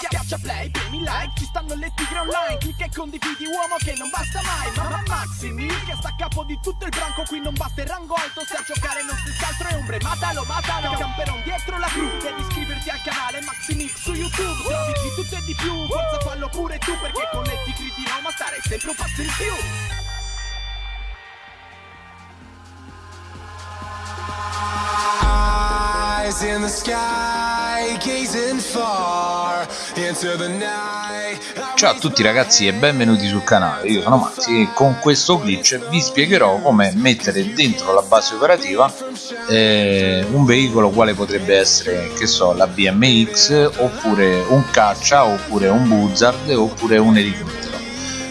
Schiaccia play, premi like, ci stanno le tigre online. Clicca e condividi uomo che non basta mai. Ma Maximi che sta a capo di tutto il branco. Qui non basta il rango alto, se a giocare non stessa altro è ombre. Matalo, matalo, camperon dietro la cru. Devi iscriverti al canale Maximix su YouTube. Trovi di tutto e di più, forza fallo pure tu Perché con le tigre di Roma stare sempre un passo in più. Eyes in the sky, Ciao a tutti ragazzi e benvenuti sul canale, io sono Maxi e con questo glitch vi spiegherò come mettere dentro la base operativa eh, un veicolo quale potrebbe essere, che so, la BMX oppure un caccia oppure un buzzard oppure un elicottero.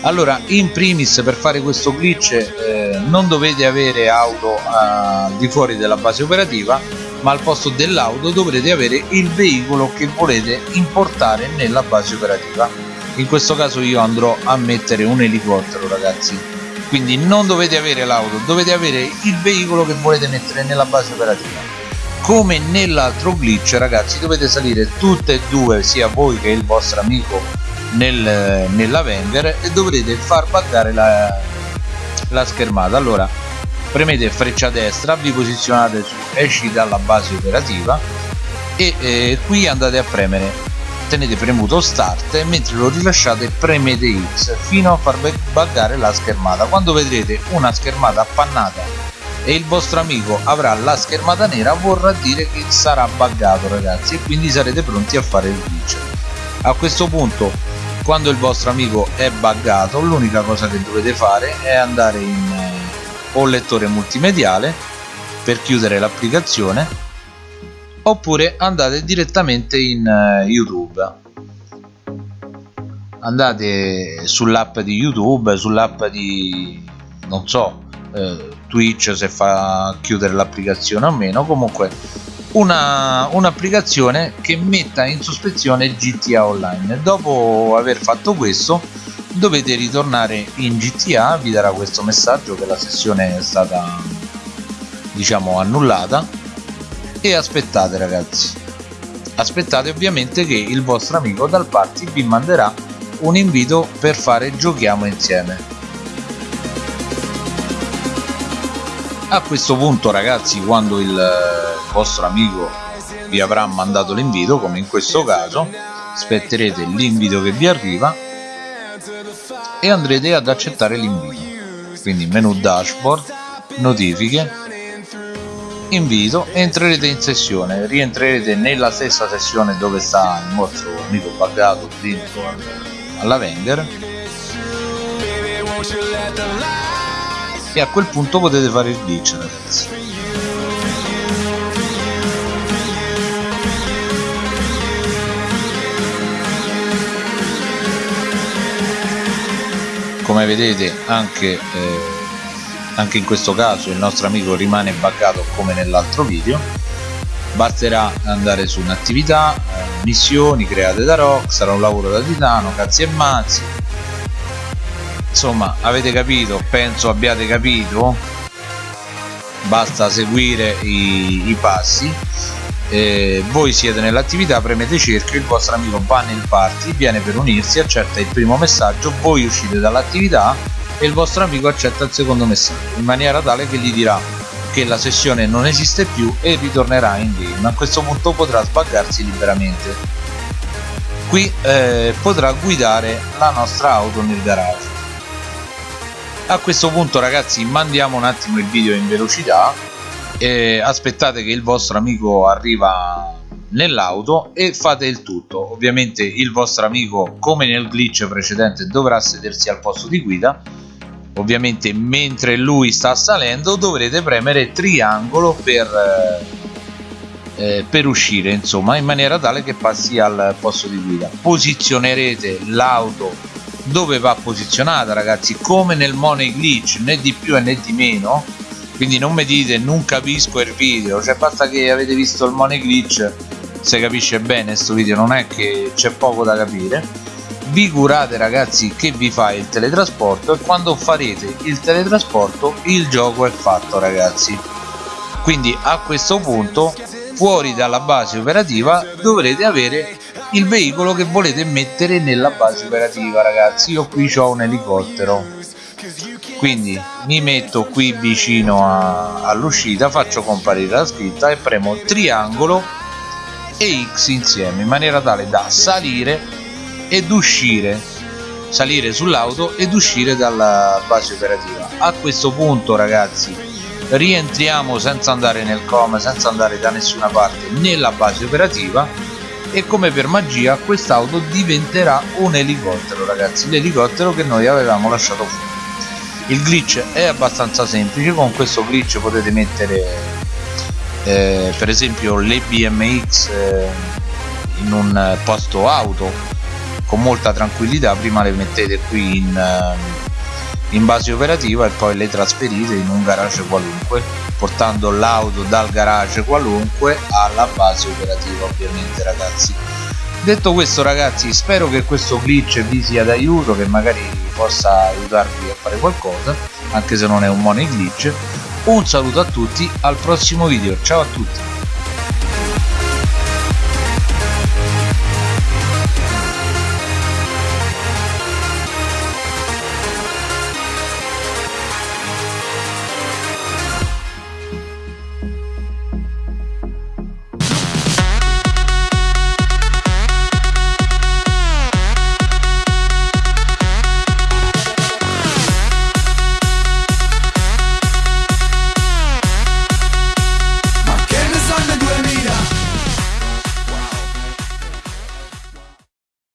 Allora in primis per fare questo glitch eh, non dovete avere auto al di fuori della base operativa ma al posto dell'auto dovrete avere il veicolo che volete importare nella base operativa. In questo caso io andrò a mettere un elicottero ragazzi. Quindi non dovete avere l'auto dovete avere il veicolo che volete mettere nella base operativa. Come nell'altro glitch ragazzi dovete salire tutte e due sia voi che il vostro amico nel, nella Wenger e dovrete far buggare la, la schermata. Allora premete freccia destra vi posizionate su esci dalla base operativa e eh, qui andate a premere. Tenete premuto start e mentre lo rilasciate premete X fino a far buggare la schermata. Quando vedrete una schermata appannata e il vostro amico avrà la schermata nera vorrà dire che sarà buggato ragazzi e quindi sarete pronti a fare il glitch. A questo punto quando il vostro amico è buggato l'unica cosa che dovete fare è andare in o lettore multimediale per chiudere l'applicazione oppure andate direttamente in eh, youtube. Andate sull'app di youtube sull'app di non so eh, twitch se fa chiudere l'applicazione o meno. Comunque un'applicazione un che metta in sospezione GTA Online. Dopo aver fatto questo dovete ritornare in GTA vi darà questo messaggio che la sessione è stata diciamo annullata. E aspettate ragazzi. Aspettate ovviamente che il vostro amico dal party vi manderà un invito per fare giochiamo insieme. A questo punto ragazzi quando il vostro amico vi avrà mandato l'invito come in questo caso aspetterete l'invito che vi arriva e andrete ad accettare l'invito. Quindi menu dashboard notifiche invito entrerete in sessione. Rientrerete nella stessa sessione dove sta il vostro amico buggato dentro alla vendor e a quel punto potete fare il glitch ragazzi come vedete anche, eh, anche in questo caso il nostro amico rimane buggato come nell'altro video. Basterà andare su un'attività eh, missioni create da Rock sarà un lavoro da titano cazzi e mazzi. Insomma avete capito? Penso abbiate capito. Basta seguire i, i passi eh, voi siete nell'attività premete cerchio il vostro amico va nel party viene per unirsi accetta il primo messaggio voi uscite dall'attività e il vostro amico accetta il secondo messaggio in maniera tale che gli dirà che la sessione non esiste più e ritornerà in game. A questo punto potrà sbaggarsi liberamente. Qui eh, potrà guidare la nostra auto nel garage. A questo punto ragazzi mandiamo un attimo il video in velocità eh, aspettate che il vostro amico arriva nell'auto e fate il tutto. Ovviamente il vostro amico come nel glitch precedente dovrà sedersi al posto di guida. Ovviamente mentre lui sta salendo dovrete premere triangolo per, eh, eh per uscire insomma in maniera tale che passi al posto di guida. Posizionerete l'auto dove va posizionata ragazzi come nel money glitch né di più né di meno quindi non mi dite non capisco il video. Cioè basta che avete visto il money glitch se capisce bene questo video non è che c'è poco da capire. Vi curate ragazzi che vi fa il teletrasporto e quando farete il teletrasporto il gioco è fatto ragazzi. Quindi a questo punto fuori dalla base operativa dovrete avere il veicolo che volete mettere nella base operativa ragazzi. Io qui ho un elicottero quindi mi metto qui vicino all'uscita faccio comparire la scritta e premo triangolo e X insieme in maniera tale da salire ed uscire salire sull'auto ed uscire dalla base operativa. A questo punto ragazzi rientriamo senza andare nel com senza andare da nessuna parte nella base operativa e come per magia quest'auto diventerà un elicottero ragazzi l'elicottero che noi avevamo lasciato fuori il glitch è abbastanza semplice con questo glitch potete mettere eh, per esempio le BMX eh, in un posto auto con molta tranquillità prima le mettete qui in, eh, in base operativa e poi le trasferite in un garage qualunque portando l'auto dal garage qualunque alla base operativa ovviamente ragazzi. Detto questo ragazzi spero che questo glitch vi sia d'aiuto che magari possa aiutarvi a fare qualcosa anche se non è un money glitch un saluto a tutti al prossimo video. Ciao a tutti